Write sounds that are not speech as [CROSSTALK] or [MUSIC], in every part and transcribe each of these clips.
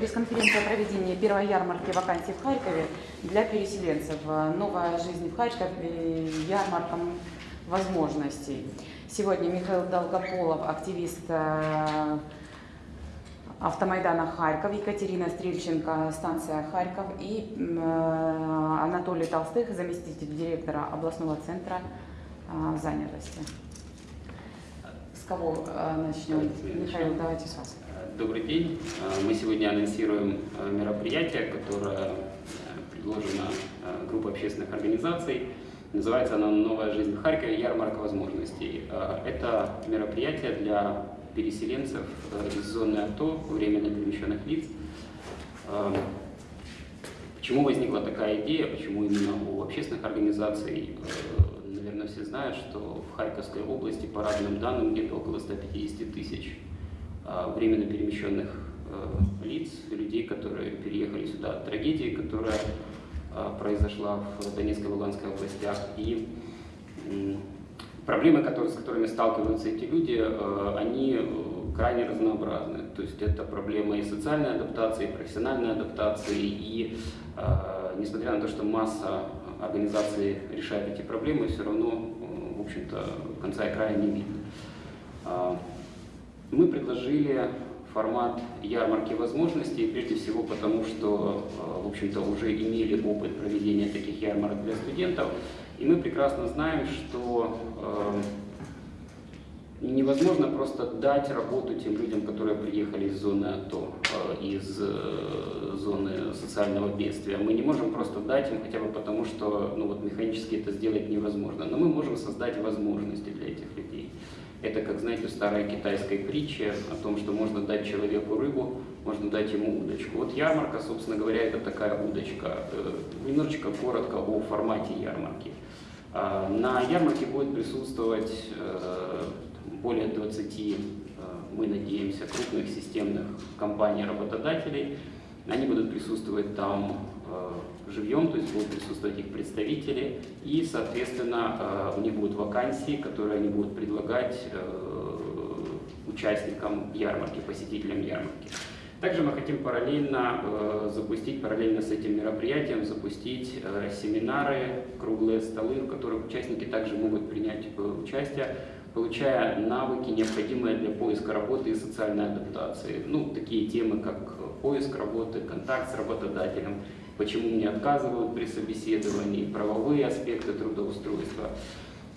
Пресс-конференция о проведении первой ярмарки вакансий в Харькове для переселенцев. Новая жизнь в Харькове, ярмарка возможностей. Сегодня Михаил Долгополов, активист э, автомайдана Харьков, Екатерина Стрельченко, станция Харьков и э, Анатолий Толстых, заместитель директора областного центра э, занятости. С кого начнем? Михаил, давайте с вас. Добрый день. Мы сегодня анонсируем мероприятие, которое предложено группой общественных организаций. Называется оно «Новая жизнь в Харькове. Ярмарка возможностей». Это мероприятие для переселенцев из зоны АТО, временно перемещенных лиц. Почему возникла такая идея, почему именно у общественных организаций? Наверное, все знают, что в Харьковской области, по разным данным, где-то около 150 тысяч а, временно перемещенных э, лиц, людей, которые переехали сюда от трагедии, которая а, произошла в Донецкой и Луганской областях. И проблемы, с которыми сталкиваются эти люди, э, они э, крайне разнообразны. То есть это проблема и социальной адаптации, и профессиональной адаптации, и несмотря на то, что масса организаций решает эти проблемы, все равно, в общем-то, конца и края не видно. Мы предложили формат ярмарки возможностей, прежде всего потому, что, э, в общем-то, уже имели опыт проведения таких ярмарок для студентов, и мы прекрасно знаем, что э, невозможно просто дать работу тем людям, которые приехали из зоны АТО, э, из зоны социального бедствия. Мы не можем просто дать им хотя бы потому, что ну, вот, механически это сделать невозможно, но мы можем создать возможности для этих людей. Это, как знаете, в старой китайской притче о том, что можно дать человеку рыбу, можно дать ему удочку. Вот ярмарка, собственно говоря, это такая удочка. Э, немножечко коротко о формате ярмарки. А, на ярмарке будет присутствовать э, более 20, э, мы надеемся, крупных системных компаний-работодателей. Они будут присутствовать там живьем, то есть будут присутствовать их представители, и, соответственно, э, у них будут вакансии, которые они будут предлагать э, участникам ярмарки, посетителям ярмарки. Также мы хотим параллельно э, запустить, параллельно с этим мероприятием, запустить семинары, круглые столы, в которых участники также могут принять участие, получая навыки, необходимые для поиска работы и социальной адаптации. Ну, такие темы, как поиск работы, контакт с работодателем, почему мне отказывают при собеседовании, правовые аспекты трудоустройства.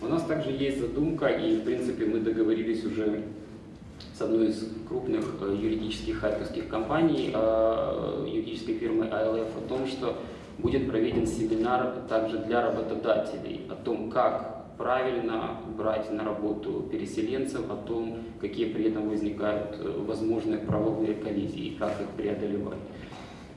У нас также есть задумка, и в принципе мы договорились уже с одной из крупных э, юридических харьковских компаний, э, юридической фирмы АЛФ, о том, что будет проведен семинар также для работодателей о том, как правильно брать на работу переселенцев, о том, какие при этом возникают э, возможные правовые коллизии и как их преодолевать.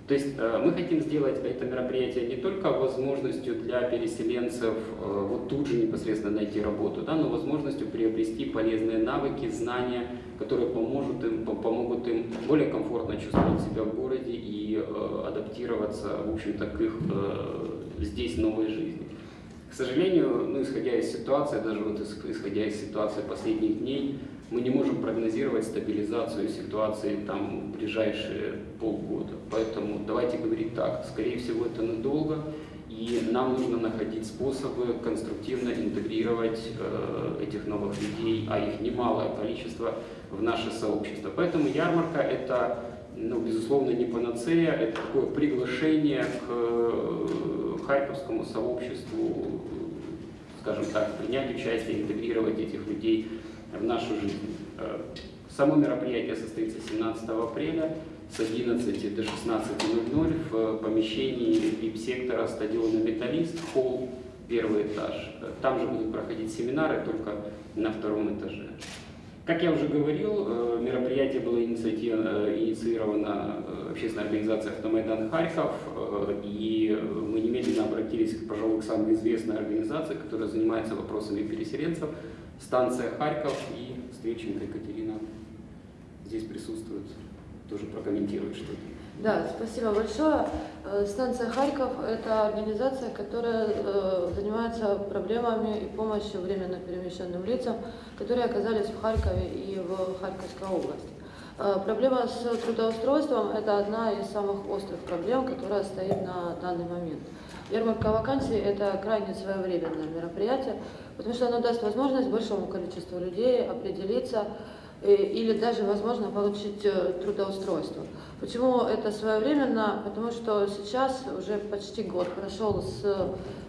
То есть э, мы хотим сделать это мероприятие не только возможностью для переселенцев э, вот тут же непосредственно найти работу, да, но возможностью приобрести полезные навыки, знания, которые поможет им, помогут им более комфортно чувствовать себя в городе и э, адаптироваться, в общем-то, к их здесь новой жизни. К сожалению, ну, исходя из ситуации, даже вот исходя из ситуации последних дней, мы не можем прогнозировать стабилизацию ситуации там, в ближайшие полгода. Поэтому давайте говорить так, скорее всего это надолго, и нам нужно находить способы конструктивно интегрировать э, этих новых людей, а их немалое количество, в наше сообщество. Поэтому ярмарка это, ну, безусловно, не панацея, это такое приглашение к э, харьковскому сообществу, скажем так, принять участие, интегрировать этих людей в нашу жизнь. Э, само мероприятие состоится 17 апреля с 11 до 16.00 в помещении VIP-сектора стадиона «Металлист», холл, первый этаж. Там же будут проходить семинары, только на втором этаже. Как я уже говорил, э, мероприятие было э, инициировано общественной организацией «Автомайдан Харьков», и мы немедленно обратились, пожалуй, к самой известной организации, которая занимается вопросами переселенцев, станция Харьков и Встреченко Екатерина здесь присутствует, тоже прокомментирует что-то. Да, спасибо большое. Э, станция Харьков – это организация, которая э, занимается проблемами и помощью временно перемещенным лицам, которые оказались в Харькове и в Харьковской области. Э, Проблема с трудоустройством – это одна из самых острых проблем, которая стоит на данный момент. Ярмарка вакансий – это крайне своевременное мероприятие, потому что оно даст возможность большому количеству людей определиться э, или даже, возможно, получить э, трудоустройство. Почему это своевременно? Потому что сейчас уже почти год прошел с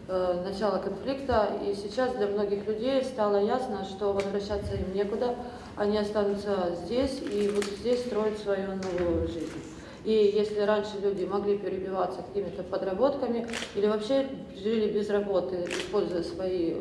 э, начала конфликта, и сейчас для многих людей стало ясно, что возвращаться им некуда, они останутся здесь и будут здесь строить свою новую жизнь. И если раньше люди могли перебиваться какими-то подработками или вообще жили без работы, используя свои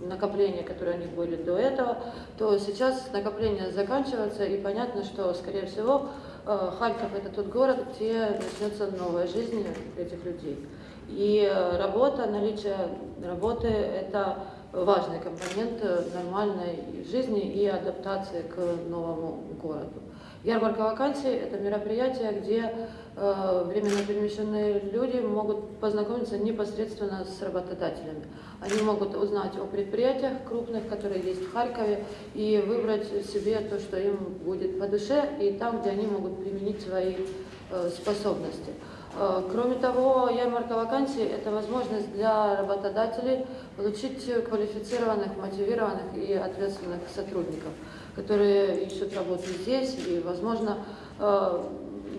накопления, которые у них были до этого, то сейчас накопления заканчиваются, и понятно, что, скорее всего, э, Харьков – это тот город, где начнется новая жизнь этих людей. И э, работа, наличие работы – это важный компонент нормальной жизни и адаптации к новому городу. Ярмарка вакансий – это мероприятие, где э, временно перемещенные люди могут познакомиться непосредственно с работодателями. Они могут узнать о предприятиях крупных, которые есть в Харькове, и выбрать себе то, что им будет по душе, и там, где они могут применить свои э, способности. Э, Кроме того, ярмарка вакансий – это возможность для работодателей получить квалифицированных, мотивированных и ответственных сотрудников, которые ищут работу здесь и, возможно, э,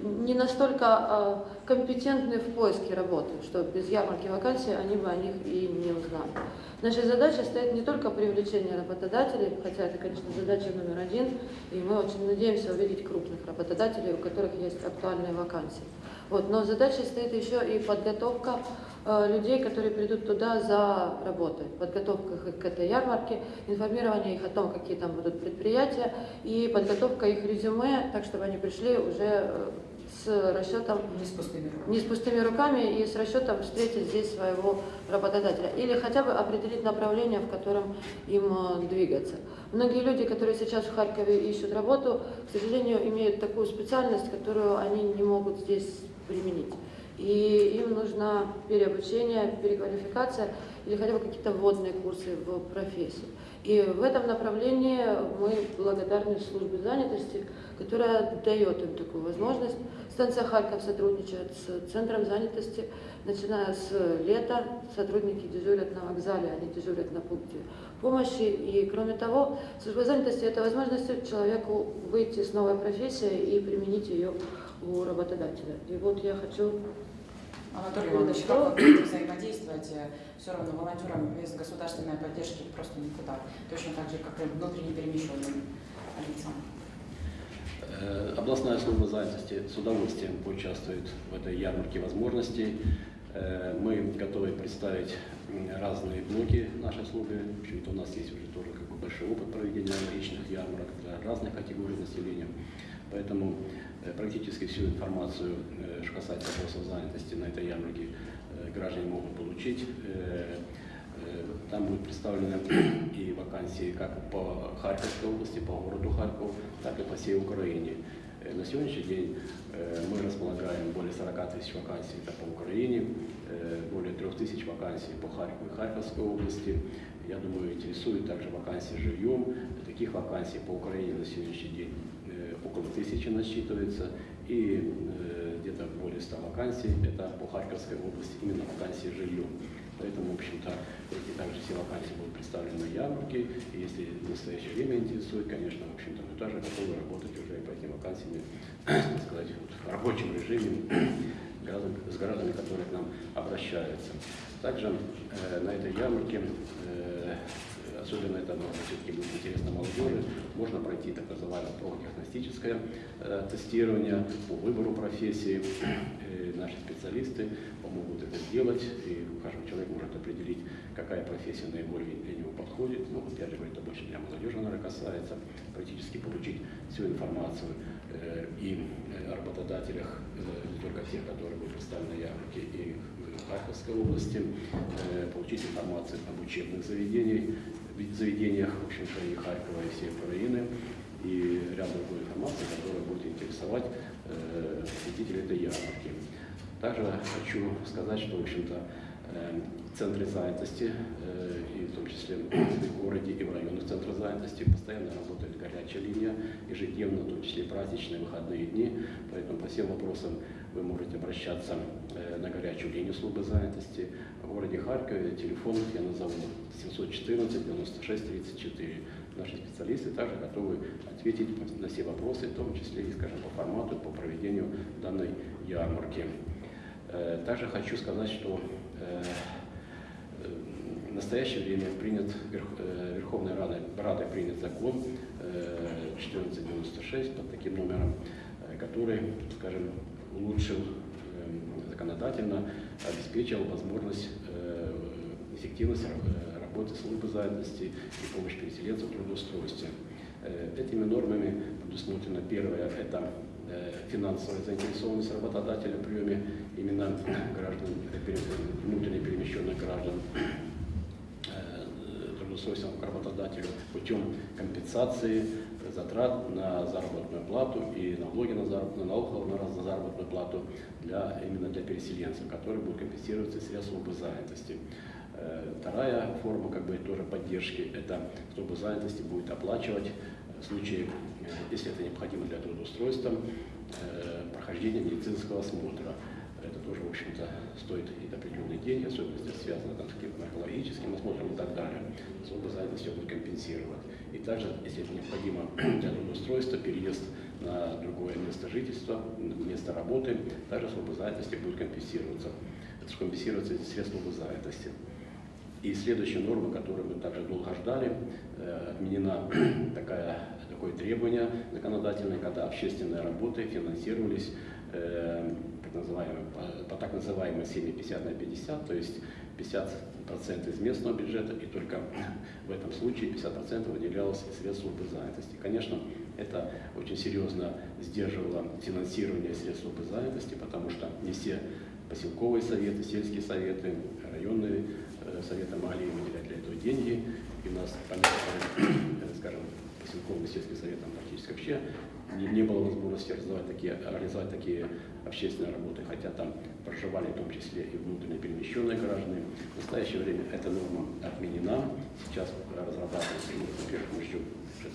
не настолько э, компетентны в поиске работы, что без ярмарки вакансий они бы о них и не узнали. Нашей задачей стоит не только привлечение работодателей, хотя это, конечно, задача номер один, и мы очень надеемся увидеть крупных работодателей, у которых есть актуальные вакансии. Вот, но задачей стоит еще и подготовка людей, которые придут туда за работой, подготовка их к этой ярмарке, информирование их о том, какие там будут предприятия, и подготовка их резюме, так чтобы они пришли уже э, с расчетом Не с пустыми руками. не с пустыми руками и с расчетом встретить здесь своего работодателя. Или хотя бы определить направление, в котором им э, двигаться. Многие люди, которые сейчас в Харькове ищут работу, к сожалению, имеют такую специальность, которую они не могут здесь применить. И им нужно переобучение, переквалификация или хотя бы какие-то вводные курсы в профессию. И в этом направлении мы благодарны службе занятости, которая дает им такую возможность. Станция Харьков сотрудничает с Центром занятости. Начиная с лета сотрудники дежурят на вокзале, они дежурят на пункте помощи. И кроме того, служба занятости – это возможность человеку выйти с новой профессией и применить ее у работодателя. И вот я хочу Анатолий Иванович, как вы будете взаимодействовать? Все равно волонтерам без государственной поддержки просто никуда. Точно так же, как и внутренне перемещенным лицам. Э, Областная служба занятости с удовольствием поучаствует в этой ярмарке возможностей. Э, Мы готовы представить разные блоки нашей службы. В общем-то, у нас есть уже тоже как бы большой опыт проведения аналогичных ярмарок для разных категорий населения. Поэтому э, практически всю информацию, э, что касается вопросов занятости на этой ярмарке, э, граждане могут получить. Э, э, Там будут представлены [CLEARS THROAT] и вакансии как по Харьковской области, по городу Харьков, так и по всей Украине. Э, На сегодняшний день э, мы располагаем более 40 тысяч вакансий это по Украине, э, более 3 тысяч вакансий по Харькову и Харьковской области. Я думаю, интересует также вакансии жильем. Таких вакансий по Украине на сегодняшний день э, около тысячи насчитывается. И где-то более 100 вакансий это по Харьковской области, именно вакансии жильем. Поэтому, в общем-то, эти также все вакансии будут представлены на ярмарке. И если в настоящее время интересует, конечно, в общем-то, мы тоже готовы работать уже по этим вакансиям, [CLEARS THROAT] так сказать, вот в рабочем режиме [CLEARS THROAT] с гражданами, которые к нам обращаются. Также э, на этой ярмарке, э, особенно это ну, все-таки будет интересно молодежи, можно пройти так называемое профдиагностическое э, тестирование по выбору профессии. [CLEARS THROAT] Э, наши специалисты помогут это сделать, и каждый человек может определить, какая профессия наиболее для него подходит. Ну, опять же, это больше для молодежи, наверное, касается, практически получить всю информацию э, и о работодателях, не только тех, которые будут представлены на ярмарке, и в Харьковской области, получить информацию об учебных заведениях, заведениях, в общем-то, и Харькова, и всей Украины, и ряд другой информации, которая будет интересовать э, посетителей этой ярмарки. Также хочу сказать, что, в общем-то, э, центры занятости, э, и в том числе в городе и в районных центрах занятости. Постоянно работает горячая линия, ежедневно, в том числе праздничные выходные дни. Поэтому по всем вопросам вы можете обращаться на горячую линию службы занятости. В городе Харькове телефон я назову 714 96 34. Наши специалисты также готовы ответить на все вопросы, в том числе и, скажем, по формату, по проведению данной ярмарки. Э, также хочу сказать, что э, в настоящее время принят Верховной Радой, Радой принят закон 1496 под таким номером, который, скажем, улучшил эм, законодательно, обеспечил возможность э, эффективность работы службы занятости и помощь переселенцам в трудоустройстве. Э, этими нормами предусмотрено первое – это э, финансовая заинтересованность работодателя в приеме именно граждан, внутренне перемещенных граждан трудоустройством к работодателю путем компенсации затрат на заработную плату и налоги на заработную, налогов на заработную плату для, именно для переселенцев, которые будут компенсироваться из средств службы занятости. Э, вторая форма как бы тоже поддержки – это служба занятости будет оплачивать в случае, э, если это необходимо для трудоустройства, э, прохождение медицинского осмотра. Это тоже, в общем-то, стоит и определенные деньги, особенно если связано там, с каким-то наркологическим осмотром и так далее. Служба занятости будет компенсировать. И также, если это необходимо [CLEARS THROAT] для трудоустройства, переезд на другое место жительства, место работы, также служба занятости будет компенсироваться. Это компенсируется из средств службы занятости. И следующая норма, которую мы также долго ждали, э, отменена [CLEARS THROAT] такая, такое требование законодательное, когда общественные работы финансировались так называемой, по, так называемой схеме 50 на 50, то есть 50% из местного бюджета, и только в этом случае 50% выделялось из средств службы занятости. Конечно, это очень серьезно сдерживало финансирование средств службы занятости, потому что не все поселковые советы, сельские советы, районные э, советы могли выделять для этого деньги. И у нас, понятно, скажем, поселковым сельским советам практически вообще не, не было возможности реализовать такие, реализовать такие общественные работы, хотя там проживали в том числе и внутренне перемещенные граждане. В настоящее время эта норма отменена. Сейчас разрабатывается, ну, во-первых, мы что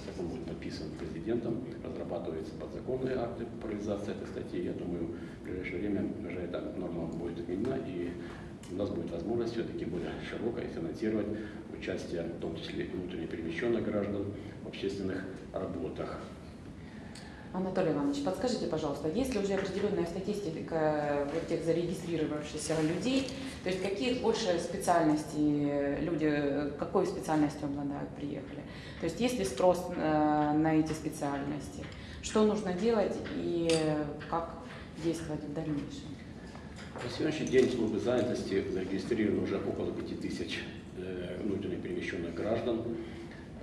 закон будет подписан президентом, разрабатываются подзаконные акты по реализации этой статьи. Я думаю, в ближайшее время уже эта норма будет отменена, и у нас будет возможность все-таки более широкое финансировать участие, в том числе и внутренне перемещенных граждан в общественных работах. Анатолий Иванович, подскажите, пожалуйста, есть ли уже определенная статистика вот тех зарегистрировавшихся людей, то есть какие больше специальности люди, какой специальностью обладают, приехали? То есть есть ли спрос э, на эти специальности? Что нужно делать и как действовать в дальнейшем? На сегодняшний день службы занятости зарегистрировано уже около 5000 э, внутренне перемещенных граждан.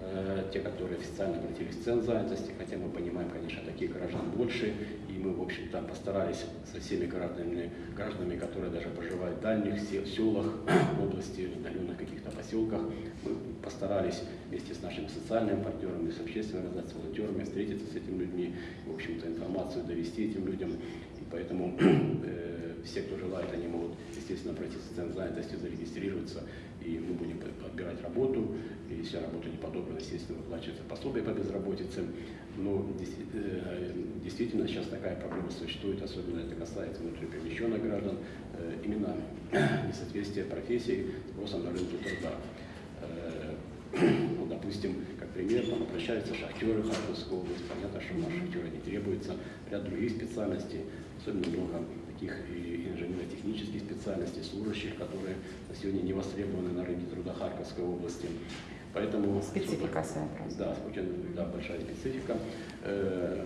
Э, те, которые официально обратились в центр занятости, хотя мы понимаем, конечно, таких граждан больше, и мы, в общем-то, постарались со всеми гражданами, гражданами, которые даже проживают в дальних селах, [COUGHS] области, в удаленных каких-то поселках, мы постарались вместе с нашими социальными партнерами, с общественными организациями, волонтерами встретиться с этими людьми, в общем-то, информацию довести этим людям, и поэтому [COUGHS] э, все, кто желает, они могут, естественно, обратиться в центр занятости, зарегистрироваться, и мы будем подбирать работу, и если работа не подобрана, естественно, выплачивается пособие по безработице. Но э, действительно сейчас такая проблема существует, особенно это касается внутриперемещенных граждан, э, именно несоответствие профессии спросом на рынке труда. Э, ну, допустим, как пример, там обращаются шахтеры Харьковской области, понятно, что на шахтеры не требуется, ряд других специальностей, особенно много таких и инженерно-технических специальностей, служащих, которые на сегодня не востребованы на рынке труда Харьковской области. Поэтому, специфика своя. Да, очень да, большая специфика. Э,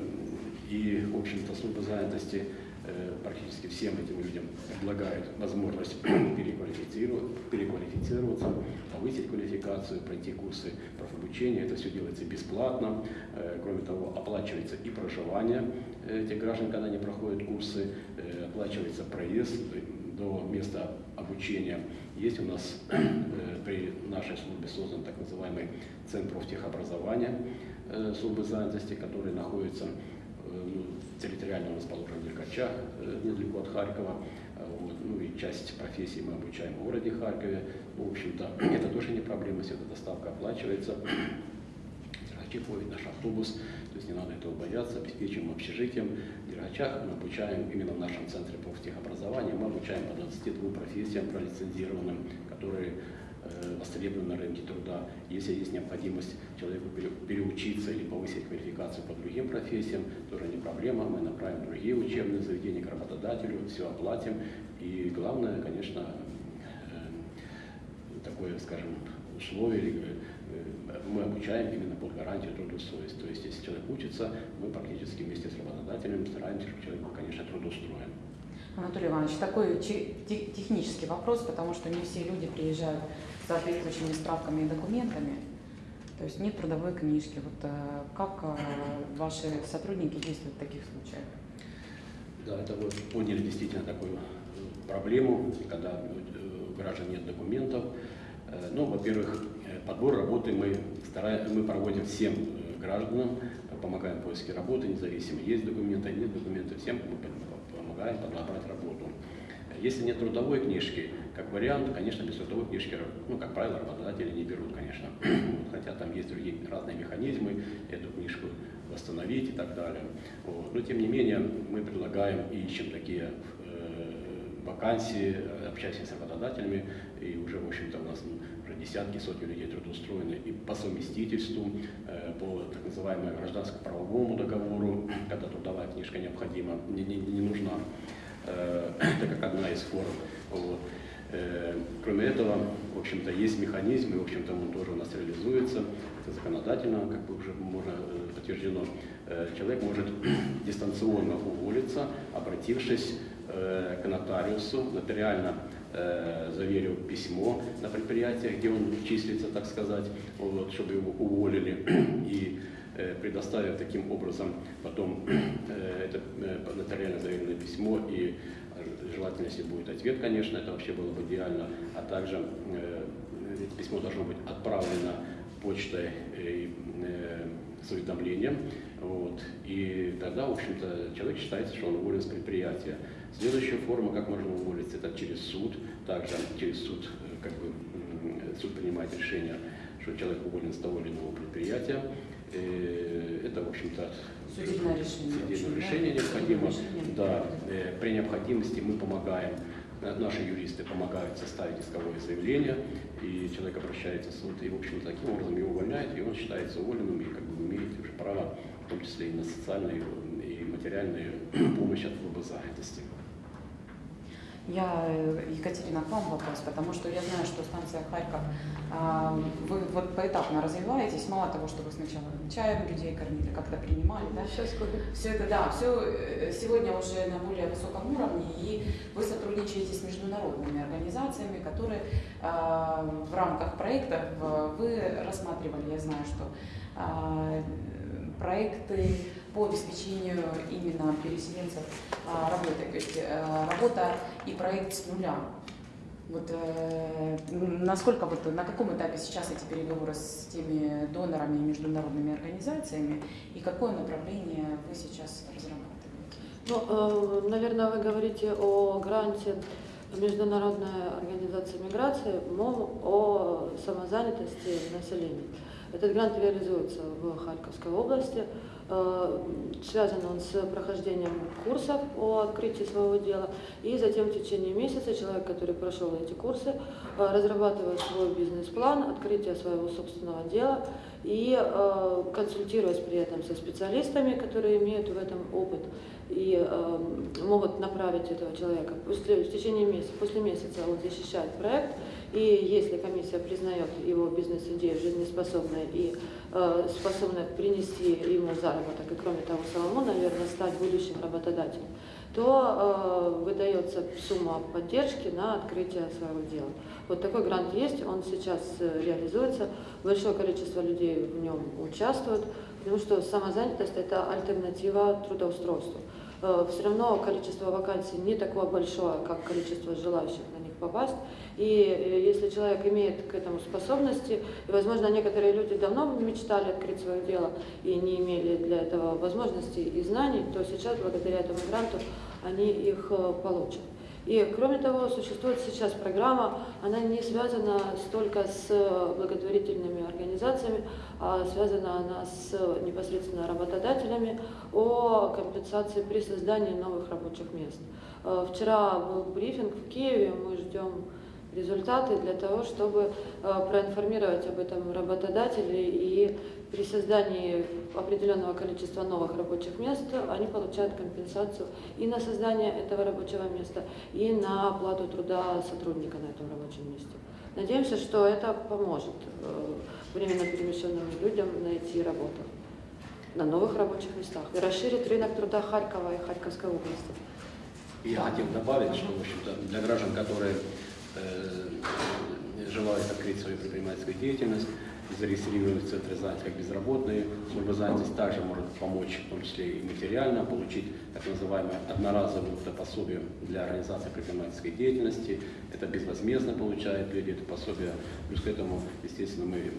и, в общем-то, служба занятости э, практически всем этим людям предлагает возможность [CLEARS THROAT] переквалифицироваться, повысить квалификацию, пройти курсы профобучения. Это все делается бесплатно. Э, кроме того, оплачивается и проживание этих граждан, когда они проходят курсы, оплачивается проезд до места обучения. Есть у нас [CLEARS THROAT] при нашей службе создан так называемый Центр профтехобразования э, службы занятости, который находится э, ну, в Деркачах, э, недалеко от Харькова. Вот. Ну и часть профессий мы обучаем в городе Харькове. В общем-то, [CLEARS THROAT] это тоже не проблема, если эта доставка оплачивается. [CLEARS THROAT] Дергачи ходит наш автобус, то есть не надо этого бояться, обеспечиваем общежитием. В Дергачах мы обучаем именно в нашем центре профтехобразования, мы обучаем по 22 профессиям пролицензированным, которые э, востребованы на рынке труда. Если есть необходимость человеку пере- переучиться или повысить квалификацию по другим профессиям, тоже не проблема. Мы направим другие учебные заведения к работодателю, все оплатим. И главное, конечно, э, такое, скажем, условие, э, мы обучаем именно под гарантию трудоустройства. То есть, если человек учится, мы практически вместе с работодателем стараемся, чтобы человек был, конечно, трудоустроен. Анатолий Иванович, такой че- те- технический вопрос, потому что не все люди приезжают с соответствующими справками и документами. То есть нет трудовой книжки. Вот э, как э, ваши сотрудники действуют в таких случаях? Да, это вы поняли действительно такую э, проблему, когда э, у граждан нет документов. Э, Ну, во-первых, э, подбор работы мы, стараем, мы проводим всем э, гражданам, помогаем в поиске работы, независимо, есть документы, нет документов, всем мы пом- помогаем подобрать работу. Если нет трудовой книжки, как вариант, конечно, без трудовой книжки, ну, как правило, работодатели не берут, конечно. [CLEARS THROAT] Хотя там есть другие разные механизмы, эту книжку восстановить и так далее. Вот. Но тем не менее мы предлагаем и ищем такие э, вакансии, э, общаемся с работодателями, и уже, в общем-то, у нас уже десятки, сотни людей трудоустроены и по совместительству, э, по так называемому гражданско-правовому договору, [CLEARS THROAT] когда трудовая книжка необходима, не, не- не нужна, э, [CLEARS THROAT] это как одна из форм. Вот. Кроме этого, в общем-то, есть механизм, и, в общем-то, он тоже у нас реализуется. Это законодательно, как бы уже можно подтверждено. Человек может [CLEARS THROAT] дистанционно уволиться, обратившись к нотариусу, нотариально э, заверив письмо на предприятие, где он числится, так сказать, вот, чтобы его уволили, [CLEARS THROAT] и э, предоставив таким образом потом [CLEARS THROAT] э, это э, нотариально заверенное письмо. И э, желательно, если будет ответ, конечно, это вообще было бы идеально, а также э, письмо должно быть отправлено почтой э, э, с уведомлением, вот, и тогда, в общем-то, человек считается, что он уволен с предприятия. Следующая форма, как можно уволиться, это через суд, также через суд, э, как бы, суд принимает решение, что человек уволен с того или иного предприятия. Э, Это, в общем-то, Судебное решение. судебное да? решение необходимо. Судебное решение. Да, э, при необходимости мы помогаем, наши юристы помогают составить исковое заявление, и человек обращается в суд, и, в общем, таким образом его увольняют, и он считается уволенным, и как бы имеет уже право, в том числе и на социальную и материальную [CLEARS THROAT] помощь от службы занятости. Я, э, Екатерина, к вам вопрос, потому что я знаю, что станция Харьков, а, вы вот поэтапно развиваетесь, мало того, что вы сначала чаем людей кормили, как-то принимали, да? Сейчас купим. Все это, да, все сегодня уже на более высоком уровне, и вы сотрудничаете с международными организациями, которые а, в рамках проектов вы рассматривали, я знаю, что а, проекты по обеспечению именно переселенцев а, работой, то есть а, работа и проект с нуля. Вот э, насколько вот на каком этапе сейчас эти переговоры с теми донорами и международными организациями и какое направление вы сейчас разрабатываете? Ну, э, наверное, вы говорите о гранте Международной организации миграции МОМ о самозанятости населения. Этот грант реализуется в Харьковской области. Э, Связан он с прохождением курсов о открытии своего дела. И затем в течение месяца человек, который прошел эти курсы, э, разрабатывает свой бизнес-план, открытие своего собственного дела и э, консультируясь при этом со специалистами, которые имеют в этом опыт и могут направить этого человека. После, в течение месяца, после месяца он защищает проект, и если комиссия признает его бизнес-идею жизнеспособной и э, способной принести ему заработок, и кроме того самому, наверное, стать будущим работодателем, то э, выдается сумма поддержки на открытие своего дела. Вот такой грант есть, он сейчас э, реализуется, большое количество людей в нем участвует, потому что самозанятость – это альтернатива трудоустройству. Э, Все равно количество вакансий не такое большое, как количество желающих на попасть. И э, если человек имеет к этому способности, и, возможно, некоторые люди давно мечтали открыть свое дело и не имели для этого возможностей и знаний, то сейчас, благодаря этому гранту, они их э, получат. И кроме того, существует сейчас программа, она не связана столько с благотворительными организациями, связана она с непосредственно работодателями о компенсации при создании новых рабочих мест. Э, Вчера был брифинг в Киеве, мы ждем результаты для того, чтобы э, проинформировать об этом работодателей и при создании определенного количества новых рабочих мест они получают компенсацию и на создание этого рабочего места, и на оплату труда сотрудника на этом рабочем месте. Надеемся, что это поможет э, временно перемещенным людям найти работу на новых рабочих местах и расширит рынок труда Харькова и Харьковской области. Я хотел добавить, что, в общем-то, для граждан, которые э, желают открыть свою предпринимательскую деятельность, зарегистрировать в центре как безработные, служба занятости также может помочь, в том числе и материально, получить так называемое одноразовое пособие для организации предпринимательской деятельности. Это безвозмездно получают люди это пособие. Плюс к этому, естественно, мы э,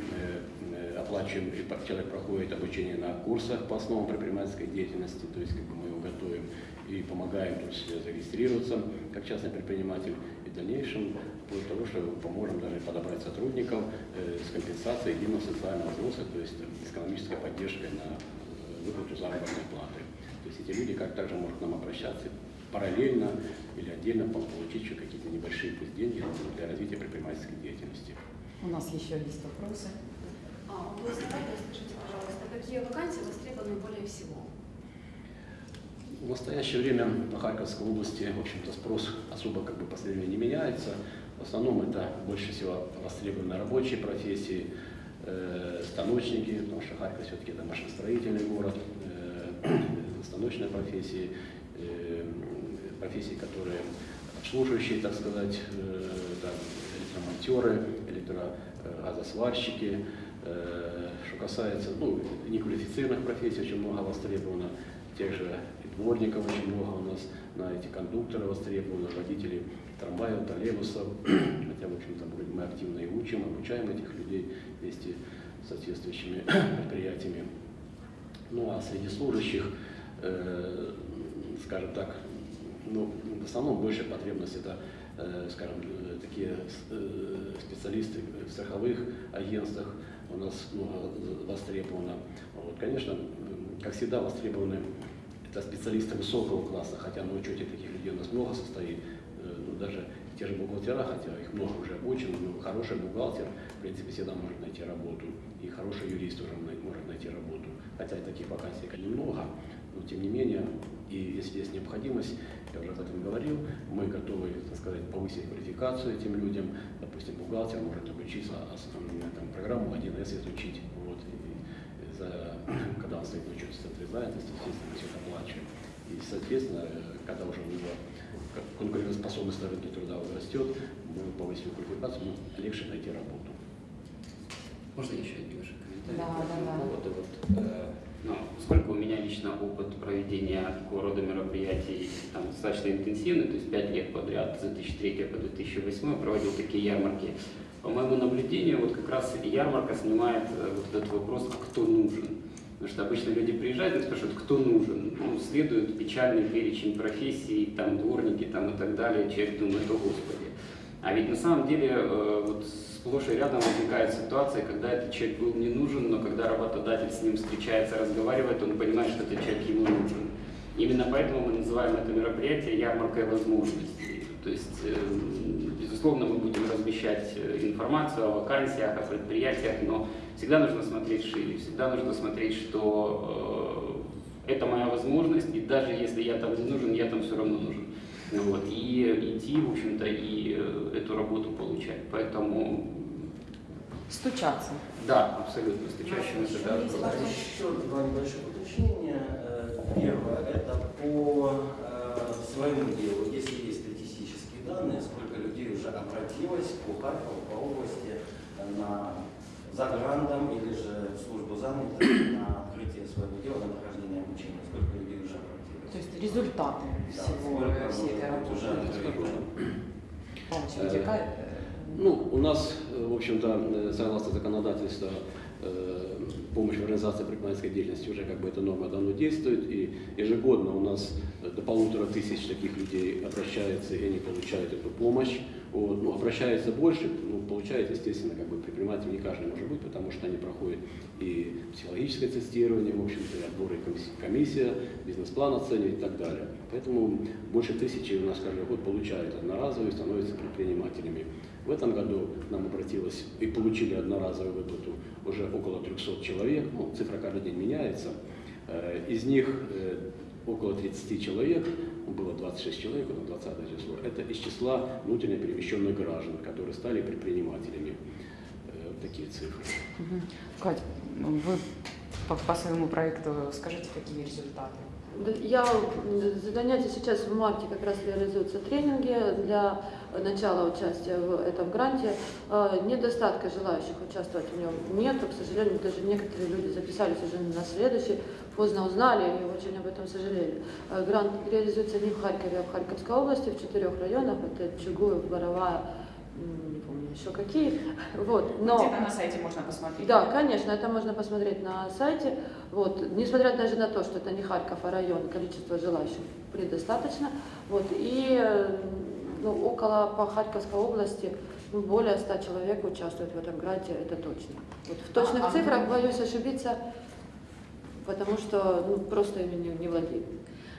э, оплачиваем, и человек проходит обучение на курсах по основам предпринимательской деятельности, то есть как бы мы его готовим и помогаем, том числе, зарегистрироваться как частный предприниматель. В дальнейшем, вплоть до того, что поможем даже подобрать сотрудников э, с компенсацией единого социального взноса, то есть с экономической поддержкой на э, выплату заработной платы. То есть эти люди как также могут к нам обращаться параллельно или отдельно по- получить еще какие-то небольшие пусть деньги для развития предпринимательской деятельности. У нас еще есть вопросы. А, у основателя, скажите, пожалуйста, какие вакансии востребованы более всего? В настоящее время по Харьковской области, в общем-то, спрос особо как бы последнее не меняется. В основном это больше всего востребованы рабочие профессии, э, станочники, потому что Харьков все-таки это машиностроительный город, э, [CLEARS THROAT] станочные профессии, э, профессии, которые обслуживающие, так сказать, э, там, электромонтеры, электрогазосварщики. Э, Что касается ну, неквалифицированных профессий, очень много востребовано, тех же дворников очень много у нас, на эти кондукторы востребованы, водители трамваев, троллейбусов. [CLEARS THROAT] Хотя, в общем-то, мы- активно и учим, обучаем этих людей вместе с соответствующими [CLEARS THROAT] предприятиями. Ну а среди служащих, э, скажем так, ну, в основном больше потребность это, э, скажем, такие э, специалисты в страховых агентствах у нас много востребовано. Вот, конечно, как всегда востребованы это специалисты высокого класса, хотя на учете таких людей у нас много состоит, Э, ну, даже те же бухгалтера, хотя их много уже обучено, но хороший бухгалтер, в принципе, всегда может найти работу, и хороший юрист тоже может найти работу. Хотя и таких вакансий немного, но тем не менее, и если есть необходимость, я уже об этом говорил, мы готовы, так сказать, повысить квалификацию этим людям. Допустим, бухгалтер может обучиться, а там, программу 1С изучить. Вот, и за, на учете в центре занятости, естественно, мы все это оплачиваем. И, соответственно, когда уже у него конкурентоспособность на рынке труда растет, мы повысим квалификацию, ну, легче найти работу. Можно еще немножко комментарий? Да, да, да. поводу? Вот, э, ну, поскольку у меня лично опыт проведения такого рода мероприятий там, достаточно интенсивный, то есть 5 лет подряд, с 2003 по 2008 проводил такие ярмарки, по моему наблюдению, вот как раз ярмарка снимает э, вот этот вопрос, а кто нужен. Потому что обычно люди приезжают и спрашивают, кто нужен. Ну, следует печальный перечень профессий, там дворники там, и так далее. Человек думает, о Господи. А ведь на самом деле э, вот сплошь и рядом возникает ситуация, когда этот человек был не нужен, но когда работодатель с ним встречается, разговаривает, он понимает, что этот человек ему нужен. Именно поэтому мы называем это мероприятие ярмаркой возможностей. То есть, э, безусловно, мы будем размещать э, информацию о вакансиях, о предприятиях, но всегда нужно смотреть шире, всегда нужно смотреть, что э, это моя возможность, и даже если я там не нужен, я там все равно нужен. Ну Вот, и идти, в общем-то, и э, эту работу получать. Поэтому, Стучаться. да, абсолютно, с течащим это да? Еще два небольших уточнения. Первое, это по своему делу. Если есть статистические данные, уже обратилось по Харькову, по области э, на за грантом или же в службу занятости на открытие своего дела, на прохождение обучения. Сколько людей уже обратилось? То есть результаты Да, всего, сколько всей этой уже работы. открыто? Павлович, Э, вытекает, Ну, у нас, э, в общем-то, согласно законодательству, помощь в организации предпринимательской деятельности уже как бы эта норма давно действует, и ежегодно у нас до полутора тысяч таких людей обращается, и они получают эту помощь. Вот, ну, обращается больше, ну, получает, естественно, как бы предприниматель не каждый может быть, потому что они проходят и психологическое тестирование, в общем-то, и отбор и комиссия, бизнес-план оценивает и так далее. Поэтому больше тысячи у нас каждый год получают одноразовые, становятся предпринимателями. В этом году к нам обратилось и получили одноразовую выплату уже около 300 человек, ну, цифра каждый день меняется. Э, из них э, около 30 человек, было 26 человек, это 20 число, это из числа внутренне перемещенных граждан, которые стали предпринимателями. Э, вот такие цифры. Кать, вы по, по своему проекту скажите, какие результаты? Я за занятия сейчас в марте как раз реализуются тренинги для начала участия в этом гранте. Э, недостатка желающих участвовать в нем нет. К сожалению, даже некоторые люди записались уже на следующий, поздно узнали и очень об этом сожалели. Э, грант реализуется не в Харькове, а в Харьковской области, в четырех районах. Это Чугуев, Боровая, не помню еще какие. [LAUGHS] Вот, но... Где-то на сайте можно посмотреть. Да, конечно, это можно посмотреть на сайте. Вот, несмотря даже на то, что это не Харьков, а район, количество желающих предостаточно. Вот, и ну, около по Харьковской области ну, более 100 человек участвуют в этом гранте, это точно. Вот в точных А, а цифрах вы- боюсь ошибиться, потому что ну, просто ими не, не владею.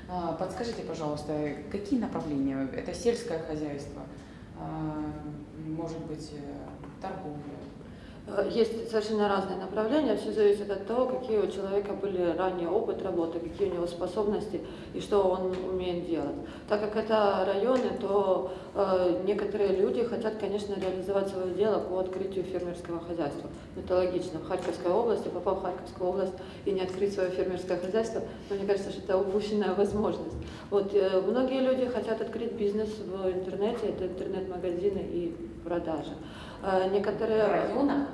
А, Подскажите, пожалуйста, какие направления? Это сельское хозяйство, а, может быть, э, торговля? Э, Есть совершенно разные направления, все зависит от того, какие у человека были ранее опыт работы, какие у него способности и что он умеет делать. Так как это районы, то э, некоторые люди хотят, конечно, реализовать свое дело по открытию фермерского хозяйства. Это логично. В Харьковской области, попав в Харьковскую область и не открыть свое фермерское хозяйство, но мне кажется, что это упущенная [LAUGHS] возможность. Вот, э, многие люди хотят открыть бизнес в интернете, это интернет-магазины и продажи. Э, В некоторые районах?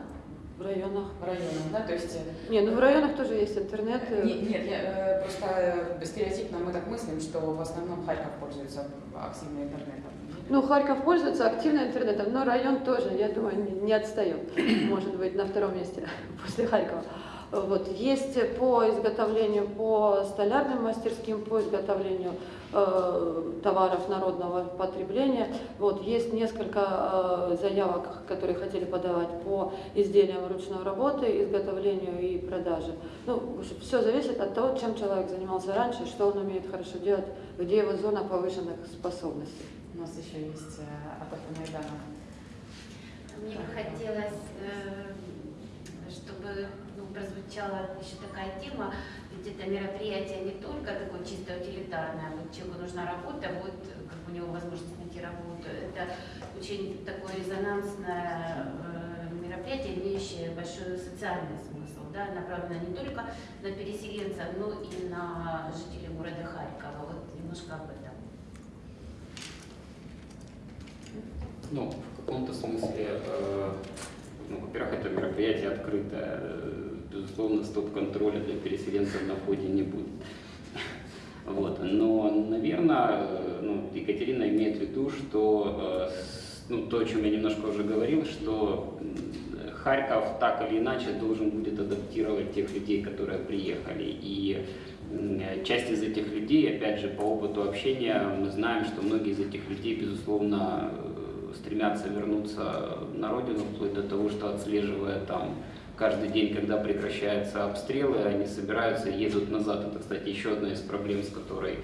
в районах. В районах, да? То есть... э, Не, ну в районах тоже есть интернет. э, Не- Нет, я, просто стереотипно мы так мыслим, что в основном Харьков пользуется активно интернетом. Ну, Харьков пользуется активно интернетом, но район тоже, я думаю, не, не отстает. Может быть, на втором месте [LAUGHS] после Харькова. Вот. Есть по изготовлению, по столярным мастерским, по изготовлению э, товаров народного потребления. Вот. Есть несколько э, заявок, которые хотели подавать по изделиям ручной работы, изготовлению и продаже. Ну, все зависит от того, чем человек занимался раньше, что он умеет хорошо делать, где его зона повышенных способностей. У нас еще есть э, от Майдана. Мне бы хотелось, э, чтобы прозвучала еще такая тема, ведь это мероприятие не только такое чисто утилитарное, вот человеку нужна работа, вот как у него возможность найти работу. Это очень такое резонансное э, мероприятие, имеющее большой социальный смысл, да, направленное не только на переселенцев, но и на жителей города Харькова. Вот немножко об этом. Ну, в каком-то смысле, э, ну, во-первых, это мероприятие открытое. Безусловно, стоп-контроля для переселенцев на входе не будет. Вот. Но, наверное, э, ну, Екатерина имеет в виду, что э, ну, то, о чем я немножко уже говорил, что Харьков так или иначе должен будет адаптировать тех людей, которые приехали. И часть из этих людей, опять же, по опыту общения, мы знаем, что многие из этих людей, безусловно, э, стремятся вернуться на родину, вплоть до того, что отслеживая там каждый день, когда прекращаются обстрелы, они собираются и едут назад. Это, кстати, еще одна из проблем, с которой,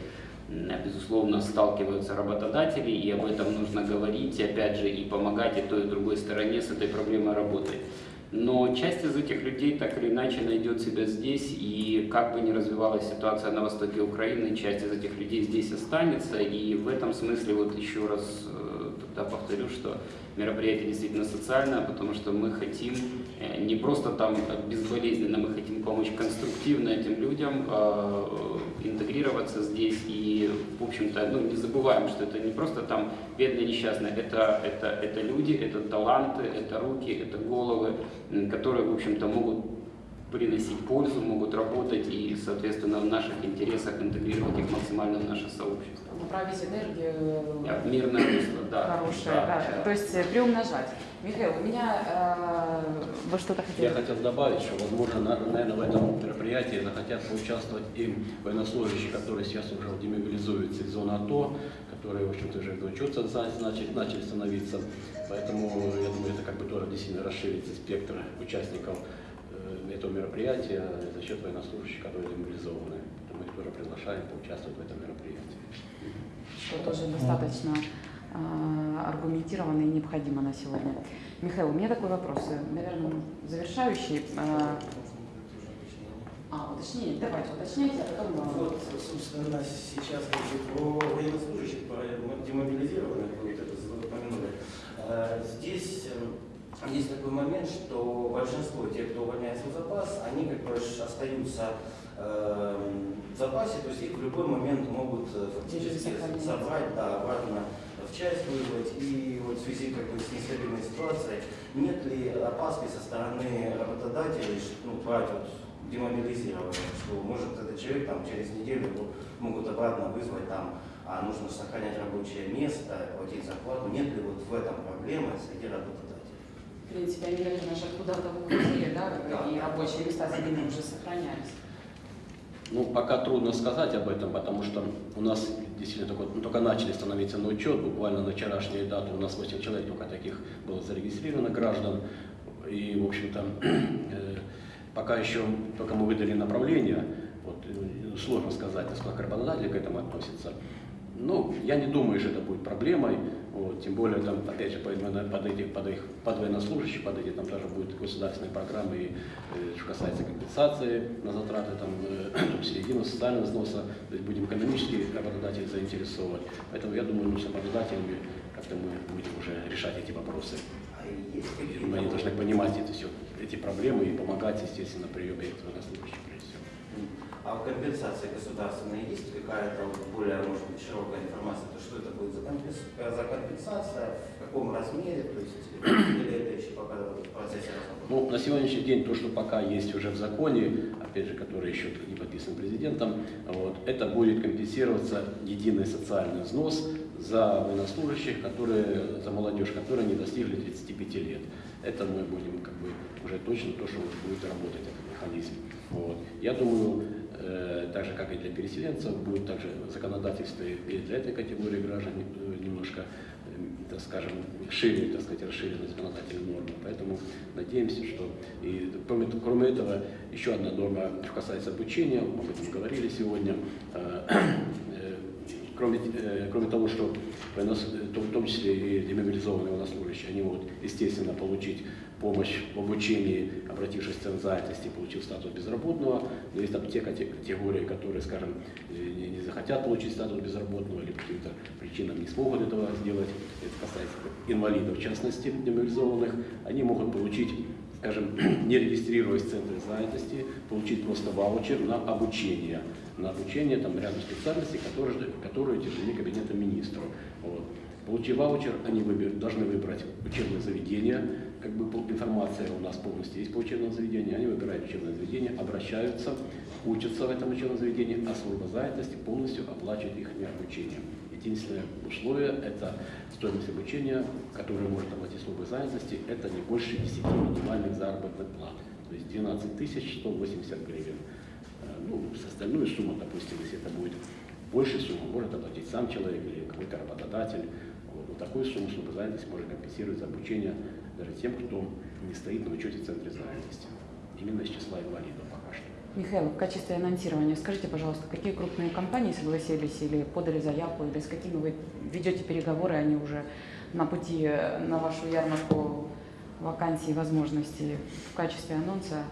безусловно, сталкиваются работодатели, и об этом нужно говорить, опять же, и помогать и той, и другой стороне с этой проблемой работать. Но часть из этих людей так или иначе найдет себя здесь, и как бы ни развивалась ситуация на востоке Украины, часть из этих людей здесь останется, и в этом смысле вот еще раз э, тогда повторю, что мероприятие действительно социальное, потому что мы хотим э, не просто там безболезненно, мы хотим помочь конструктивно этим людям э, интегрироваться здесь. И, в общем-то, ну, не забываем, что это не просто там бедные несчастные, это, это, это люди, это таланты, это руки, это головы, которые, в общем-то, могут приносить пользу, могут работать и, соответственно, в наших интересах интегрировать их максимально в наше сообщество. Направить энергию Да, Мирное русло, да. хорошее, да. То есть э, приумножать. Михаил, у меня э, вы что-то Я хотели? хотел добавить, что, возможно, на- наверное, в этом мероприятии захотят поучаствовать и военнослужащие, которые сейчас уже демобилизуются из зоны АТО, которые, в общем-то, уже учется, значит, начали становиться. Поэтому, я думаю, это как бы тоже действительно расширится спектр участников э, этого мероприятия за счет военнослужащих, которые демобилизованы. Поэтому их тоже приглашаем поучаствовать в этом мероприятии. Что тоже достаточно э, аргументированно и необходимо на сегодня. Михаил, у меня такой вопрос, э, наверное, завершающий. Э, а, уточнение, давайте уточняйте, а потом... э, Вот, собственно, сейчас про военнослужащих, про демобилизированных, вы вот это упомянули. Э, Здесь э, есть такой момент, что большинство тех, кто увольняется в запас, они как бы остаются э, в запасе, то есть их в любой момент могут э, фактически забрать, да, обратно в часть вызвать. И вот в связи как бы, с нестабильной ситуацией, нет ли опаски со стороны работодателей ну, брать вот демобилизированных, что может этот человек там через неделю его могут обратно вызвать там, а нужно сохранять рабочее место, платить зарплату. Нет ли вот в этом проблемы среди работодателей? Принципе, они, наверное, же куда-то уходили, да, Да. и рабочие места за ними уже сохранялись. Ну, пока трудно сказать об этом, потому что у нас действительно только, ну, только начали становиться на учет. Буквально на вчерашнюю дату у нас 8 человек только таких было зарегистрировано граждан. И, в общем-то, [CLEARS THROAT] э, пока еще только мы выдали направление, вот, э, сложно сказать, насколько работодатели к этому относятся. Ну, я не думаю, что это будет проблемой. Вот, тем более, там, опять же, под, под, эти, под, их, под военнослужащих, под эти, там тоже будут государственные программы, и, э, что касается компенсации на затраты, там, э, [CLEARS THROAT] единого социального взноса, то есть будем экономически работодателей заинтересовывать. Поэтому я думаю, ну, с работодателями как-то мы будем уже решать эти вопросы. А думаю, они должны понимать это все, эти проблемы и помогать, естественно, при приеме военнослужащих прежде всего. А в компенсации государственной есть какая-то более, может быть, широкая информация, то что это будет за, компенс- э, за компенсация, в каком размере, то есть, или это еще пока в процессе разработки? Ну, на сегодняшний день то, что пока есть уже в законе, опять же, который еще не подписан президентом, вот, это будет компенсироваться единый социальный взнос за военнослужащих, которые, за молодежь, которые не достигли 35 лет. Это мы будем как бы уже точно то, что будет работать этот механизм. Вот. Я думаю, э, так же как и для переселенцев, будет также законодательство и для этой категории граждан э, немножко э, так скажем, шире, так сказать, расширены законодательные нормы. Поэтому надеемся, что и кроме, кроме этого, еще одна норма, что касается обучения, об этом говорили сегодня, э, э, кроме, э, кроме того, что военнос- э, в том числе и демобилизованные военнослужащие, они могут, естественно, получить помощь в обучении, обратившись в центр занятости, получив статус безработного. Но есть там те кате- категории, которые, скажем, э, не, не захотят получить статус безработного или по каким-то причинам не смогут этого сделать. Это касается инвалидов, в частности, демобилизованных. Они могут получить скажем, [CLEARS THROAT] не регистрируясь в центре занятости, получить просто ваучер на обучение. На обучение там рядом специальностей, которые, которые утверждены кабинетом министров. Вот. Получив ваучер, они выбер- должны выбрать учебное заведение, как бы информация у нас полностью есть по учебному заведению, они выбирают учебное заведение, обращаются, учатся в этом учебном заведении, а служба занятости полностью оплачивает их обучение. Единственное условие – это стоимость обучения, которую может оплатить служба занятости, это не больше 10 минимальных заработных плат, то есть 12 тысяч 180 гривен. Э, Ну, с остальную сумму, допустим, если это будет больше суммы, может оплатить сам человек или какой-то работодатель. Вот. Но такую сумму служба занятости может компенсировать за обучение даже тем, кто не стоит на учете в центре занятости. Именно из числа инвалидов пока что. Михаил, в качестве анонсирования скажите, пожалуйста, какие крупные компании согласились или подали заявку, или с какими вы ведете переговоры, они уже на пути на вашу ярмарку вакансий и возможностей в качестве анонса?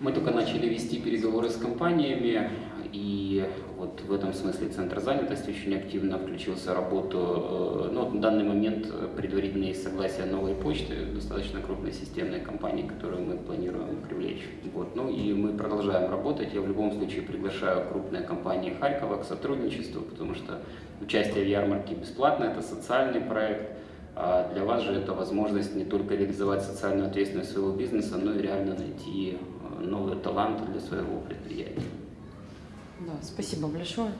Мы только начали вести переговоры с компаниями, и вот в этом смысле Центр занятости очень активно включился в работу. Э, Ну, на данный момент э, предварительно есть согласие новой почты, достаточно крупной системной компании, которую мы планируем привлечь. Вот. Ну и мы продолжаем работать. Я в любом случае приглашаю крупные компании Харькова к сотрудничеству, потому что участие в ярмарке бесплатно, это социальный проект. А для вас же это возможность не только реализовать социальную ответственность своего бизнеса, но и реально найти э, новые таланты для своего предприятия. Да, спасибо большое.